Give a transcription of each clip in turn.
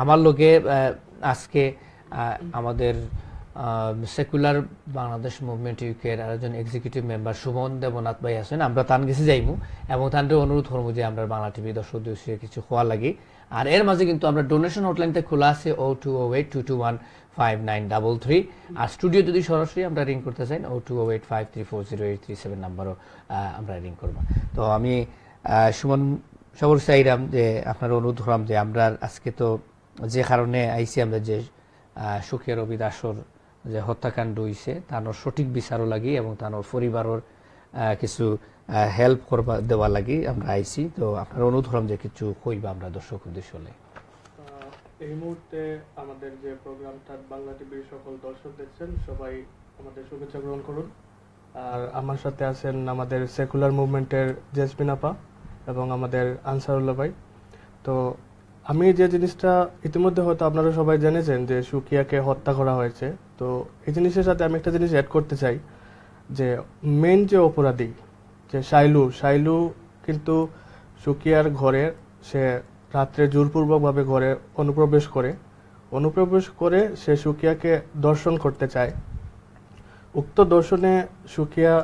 আমার লোকে আজকে আমাদের সেকুলার বাংলাদেশ মুভমেন্ট ইউকের আরেকজন এক্সিকিউটিভ মেম্বার সুমন দেবনাথ ভাই আছেন। আমরা তান গেছে যাইমু এবং তানরে অনুরোধ করব যে আমরা বাংলা টিভি দর্শক কিছু খোয়া লাগি। আর এর মাঝে কিন্তু আমরা ডোনেশন হটলাইনতে খোলা আছে O two O eight two two one five nine double three আর স্টুডিও যদি সরাসরি আমরা রিং করতে চাই O two O eight five three four zero eight three seven নাম্বারও আমরা রিং করব। তো আমি সুমন সবর চাইলাম যে আপনার অনুরোধ করলাম যে আমরা আজকে তো যে কারণে আইসি আমরা যে সুখের রবি দাসর যে হত্যাকাণ্ড হইছে তার সঠিক বিচারও লাগি এবং তার পরিবারের কিছু হেল্প করবা, দেওয়া লাগি আমরা আইসি। তো আপনার অনুরোধ করলাম যে কিছু কইবা আমরা দর্শক উদ্দেশ্য হলে। এই মুহূর্তে আমাদের যে প্রোগ্রামটা বাংলা টিভির সকল দর্শক দেখছেন, সবাই আমাদের শুভেচ্ছা গ্রহণ করুন। আর আমার সাথে আছেন আমাদের সেকুলার মুভমেন্টের জেসমিন আপা এবং আমাদের আনসারুল্লাহ ভাই। তো আমি যে জিনিসটা ইতিমধ্যে হয়তো আপনারা সবাই জেনেছেন যে সুকিয়াকে হত্যা করা হয়েছে, তো এই জিনিসের সাথে আমি একটা জিনিস অ্যাড করতে চাই, যে মেন যে অপরাধী, যে শাইলু শাইলু কিন্তু সুকিয়ার ঘরে সে রাত্রে জোরপূর্বকভাবে ঘরে অনুপ্রবেশ করে অনুপ্রবেশ করে সে সুকিয়াকে দর্শন করতে চায়। উক্ত দর্শনে সুকিয়া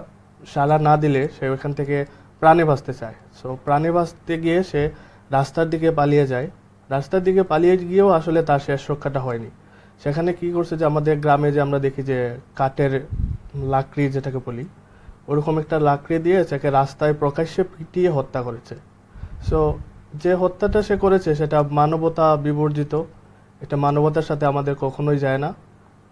সাড়া না দিলে সে ওখান থেকে প্রাণে বাঁচতে চায়। সো প্রাণে বাঁচতে গিয়ে সে রাস্তার দিকে পালিয়ে যায়। রাস্তার দিকে পালিয়ে গিয়েও আসলে তার শেষ রক্ষাটা হয়নি। সেখানে কি করছে যে আমাদের গ্রামে যে আমরা দেখি যে কাঠের লাকড়ি যেটাকে বলি, ওরকম একটা লাকড়ি দিয়ে তাকে রাস্তায় প্রকাশ্যে পিটিয়ে হত্যা করেছে। সো যে হত্যাটা সে করেছে সেটা মানবতা বিবর্জিত। এটা মানবতার সাথে আমাদের কখনোই যায় না।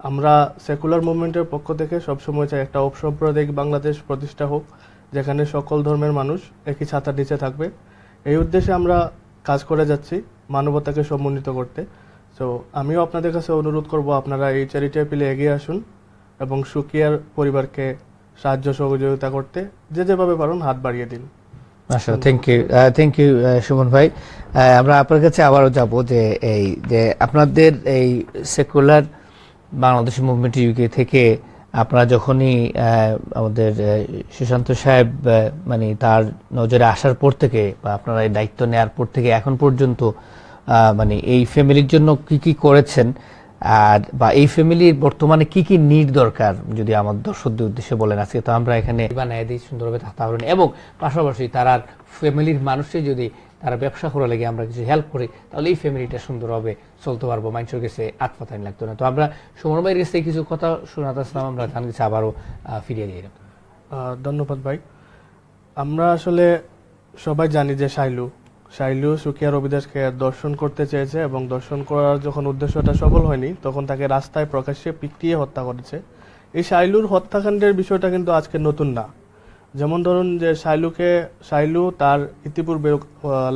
আমরা সেকুলার মুভমেন্টের পক্ষ থেকে সবসময় চাই একটা অসাম্প্রদায়িক বাংলাদেশ প্রতিষ্ঠা হোক, যেখানে সকল ধর্মের মানুষ একই ছাতার নিচে থাকবে। এই উদ্দেশ্যে আমরা কাজ করে যাচ্ছি, মানবতাকে সমন্বিত করতে। সো আমিও আপনাদের কাছে অনুরোধ করব, আপনারা এই চ্যারিটি অ্যাপিলে এগিয়ে আসুন এবং সুকিয়ার পরিবারকে সাহায্য সহযোগিতা করতে, যে যেভাবে পারুন হাত বাড়িয়ে দিন। আচ্ছা thank you thank you Suman ভাই। আমরা আপনার কাছে আবারও যাব যে এই, যে আপনাদের এই সেকুলার বাংলাদেশ মুভমেন্ট ইউকে থেকে আপনারা যখনই আমাদের সুশান্ত সাহেব মানে তার নজরে আসার পর থেকে বা আপনারা এই দায়িত্ব নেওয়ার পর থেকে এখন পর্যন্ত মানে এই ফ্যামিলির জন্য কি কি করেছেন আর বা এই ফ্যামিলির বর্তমানে কি কি নিড দরকার, যদি আমার দর্শকদের উদ্দেশ্যে বলেন আজকে, তো আমরা এখানে দিই, সুন্দরভাবে থাকতে এবং পাশাপাশি তারা ফ্যামিলির মানুষে যদি তারা ব্যবসা করে লেগে আমরা কিছু হেল্প করি, তাহলে এই ফ্যামিলিটা সুন্দরভাবে চলতে পারব। মানুষের কাছে আত্মতাইন লাগতো না। তো আমরা সুমন ভাইয়ের কাছে কিছু কথা শোনাতে আসলাম, আমরা তার কাছে আবারও ফিরিয়ে দিয়ে ধন্যবাদ ভাই। আমরা আসলে সবাই জানি যে শাইলু শাইলু সুকিয়া রবিদাসকে দর্শন করতে চেয়েছে এবং দর্শন করার যখন উদ্দেশ্যটা সফল হয়নি, তখন তাকে রাস্তায় প্রকাশ্যে পিটিয়ে হত্যা করেছে। এই শাইলুর হত্যাকাণ্ডের বিষয়টা কিন্তু আজকে নতুন না। যেমন ধরুন যে শাইলুকে, শাইলু তার ইতিপূর্বে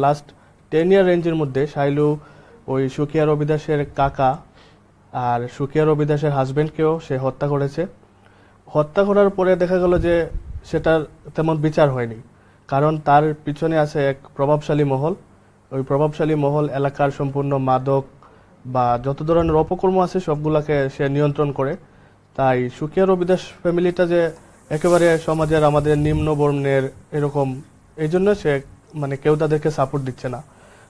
লাস্ট টেন ইয়ার রেঞ্জের মধ্যে শাইলু ওই সুকিয়া রবিদাসের কাকা আর সুকিয়া রবিদাসের হাজবেন্ডকেও সে হত্যা করেছে। হত্যা করার পরে দেখা গেল যে সেটার তেমন বিচার হয়নি। কারণ তার পিছনে আছে এক প্রভাবশালী মহল। ওই প্রভাবশালী মহল এলাকার সম্পূর্ণ মাদক বা যত ধরনের অপকর্ম আছে সবগুলাকে সে নিয়ন্ত্রণ করে। তাই সুকিয়া রবিদাস ফ্যামিলিটা যে একেবারে সমাজের আমাদের নিম্ন বর্ণের এরকম এই জন্য সে মানে কেউ তাদেরকে সাপোর্ট দিচ্ছে না।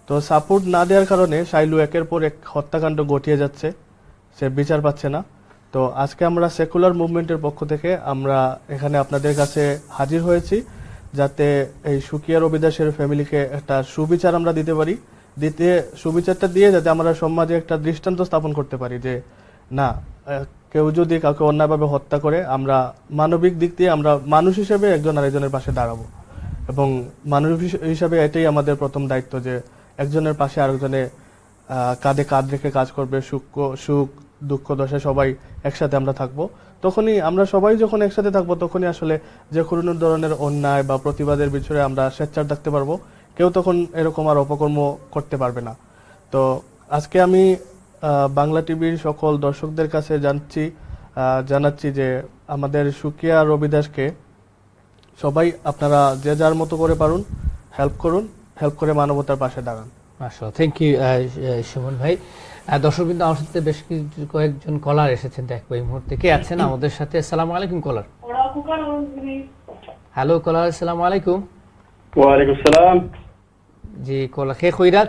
তো সাপোর্ট না দেওয়ার কারণে শাইলু একের পর এক হত্যাকাণ্ড ঘটিয়ে যাচ্ছে। সে বিচার পাচ্ছে না। তো আজকে আমরা সেকুলার মুভমেন্টের পক্ষ থেকে আমরা এখানে আপনাদের কাছে হাজির হয়েছি। যাতে এই সুকিয়া রবিদাসের ফ্যামিলিকে একটা সুবিচার আমরা দিতে পারি। দিতে, সুবিচারটা দিয়ে যাতে আমরা সমাজে একটা দৃষ্টান্ত স্থাপন করতে পারি যে, না কেউ যদি কাউকে অন্যায়ভাবে হত্যা করে, আমরা মানবিক দিক দিয়ে আমরা মানুষ হিসেবে একজন আরেকজনের পাশে দাঁড়াবো। এবং মানুষ হিসাবে এটাই আমাদের প্রথম দায়িত্ব যে, একজনের পাশে আরেকজনে কাঁধে কাঁধ রেখে কাজ করবে, সুখ সুখ, দুঃখ, দশায় সবাই একসাথে আমরা থাকব। তখনই আমরা সবাই যখন একসাথে থাকব, তখনই আসলে যে কোনো ধরনের অন্যায় বা প্রতিবাদের বিষয়ে আমরা স্বেচ্ছার থাকতে পারব, কেউ তখন এরকম আর অপকর্ম করতে পারবে না। তো আজকে আমি বাংলা টিভির সকল দর্শকদের কাছে জানছি জানাচ্ছি যে আমাদের সুকিয়া রবিদাসকে সবাই আপনারা যে যার মতো করে পারুন হেল্প করুন হেল্প করে মানবতার পাশে দাঁড়ান। মাশাআল্লাহ। থ্যাংক ইউ সুমন ভাই। দর্শক কিন্তু আমার সাথে বেশ কিছু কয়েকজন কলার এসেছেন। দেখব এই মুহূর্তে কে আছেন? আমাদের সাথে আসসালামু আলাইকুম কলার হ্যালো কলার আসসালামু আলাইকুম। ওয়ালাইকুম সালাম। জি কলার কে কইরা